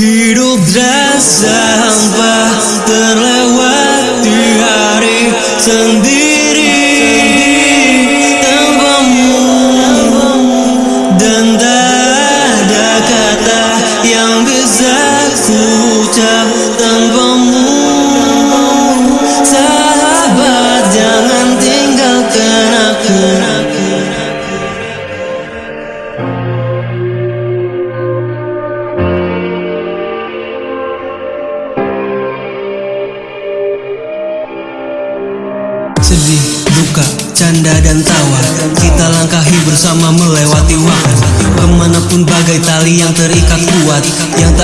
Hidup terasa hampa Terlewati hari sendiri. Tanpamu Dan tak ada kata yang bisa ku ucap tanpamu. Sahabat jangan tinggalkan aku Sedih, duka, canda dan tawa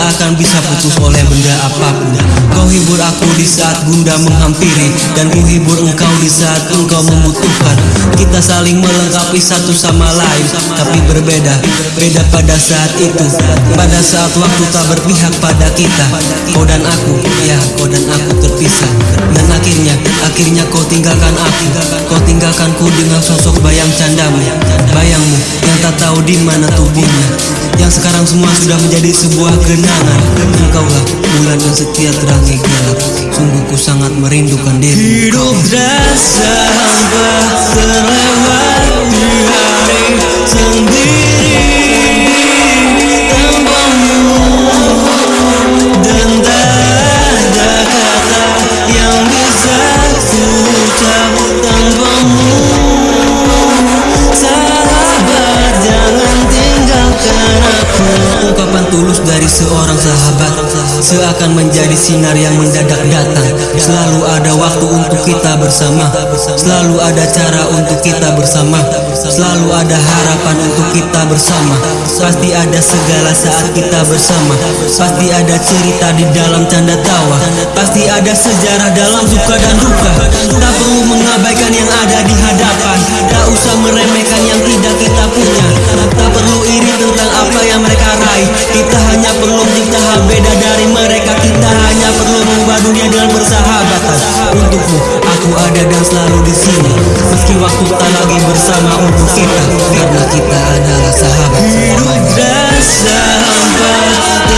akan bisa putus oleh benda apa pun. Kau hibur aku di saat bunda menghampiri Dan ku hibur engkau di saat engkau membutuhkan. Kita saling melengkapi satu sama lain Tapi berbeda, beda pada saat itu. Pada saat waktu tak berpihak pada kita Kau dan aku, ya kau dan aku terpisah. Dan akhirnya, akhirnya kau tinggalkan aku. Kau tinggalkanku dengan sosok bayang candamu Bayangmu yang tak tahu di mana tubuhnya Yang sekarang semua sudah menjadi sebuah genangan Engkaulah bulan yang setia terangi gelap Sungguh ku sangat merindukan diri. Hidup dari seorang sahabat Seakan menjadi sinar yang mendadak datang. Selalu ada waktu untuk kita bersama Selalu ada cara untuk kita bersama Selalu ada harapan untuk kita bersama. Pasti ada segala saat kita bersama Pasti ada cerita di dalam canda tawa Pasti ada sejarah dalam suka dan duka. Tak perlu mengabaikan yang ada di hadapan Tak usah meremehkan Dunia dengan persahabatan Untukmu aku ada dan selalu di sini. Meski waktu tak lagi bersama untuk kita Karena kita adalah sahabat Hidup dan sahabat.